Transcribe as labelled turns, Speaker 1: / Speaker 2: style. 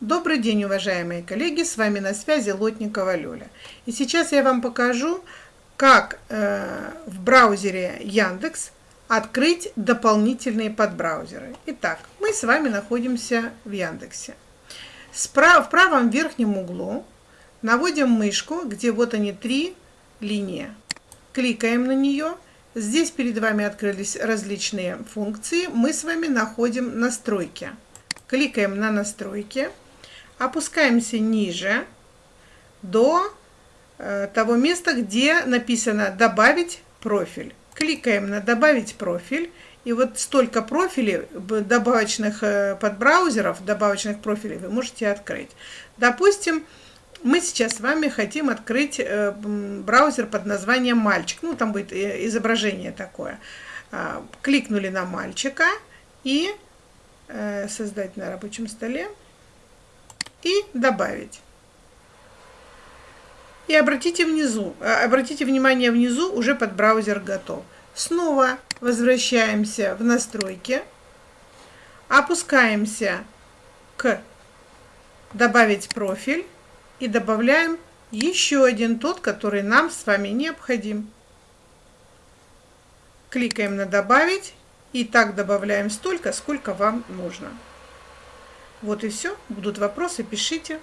Speaker 1: Добрый день, уважаемые коллеги, с вами на связи Лотникова Лёля. И сейчас я вам покажу, как э, в браузере Яндекс открыть дополнительные подбраузеры. Итак, мы с вами находимся в Яндексе. Справа, в правом верхнем углу наводим мышку, где вот они три линии. Кликаем на нее. Здесь перед вами открылись различные функции. Мы с вами находим настройки. Кликаем на настройки опускаемся ниже до э, того места, где написано «Добавить профиль». Кликаем на «Добавить профиль». И вот столько профилей, добавочных э, подбраузеров, добавочных профилей вы можете открыть. Допустим, мы сейчас с вами хотим открыть э, браузер под названием «Мальчик». Ну, там будет изображение такое. А, кликнули на «Мальчика» и создать на рабочем столе и добавить. И обратите внизу, э, обратите внимание внизу, уже под браузер готов. Снова возвращаемся в настройки, опускаемся к добавить профиль и добавляем еще один тот, который нам с вами необходим. Кликаем на добавить и так добавляем столько, сколько вам нужно. Вот и все. Будут вопросы, пишите.